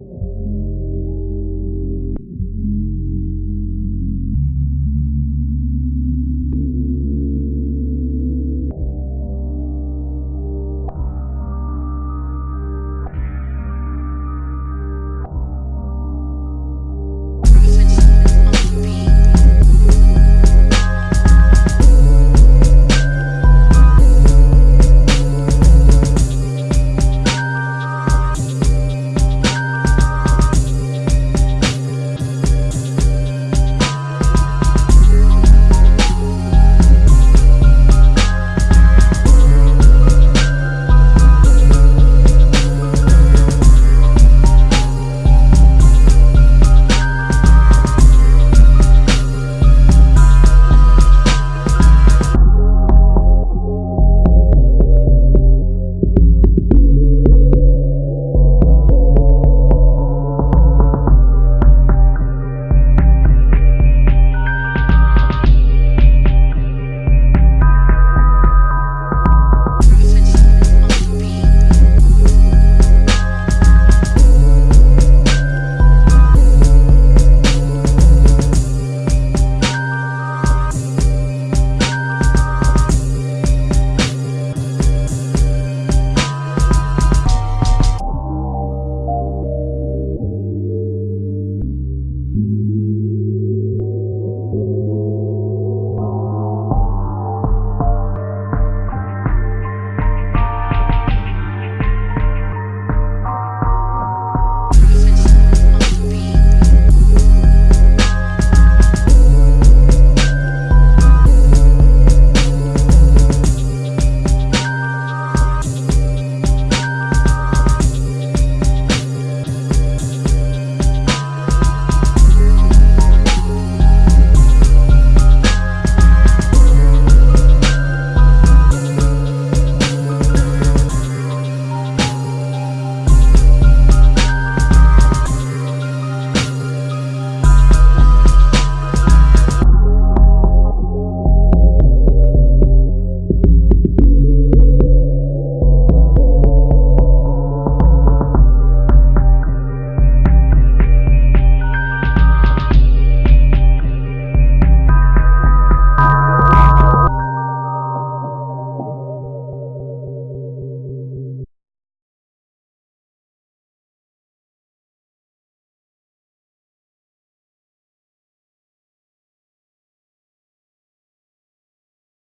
you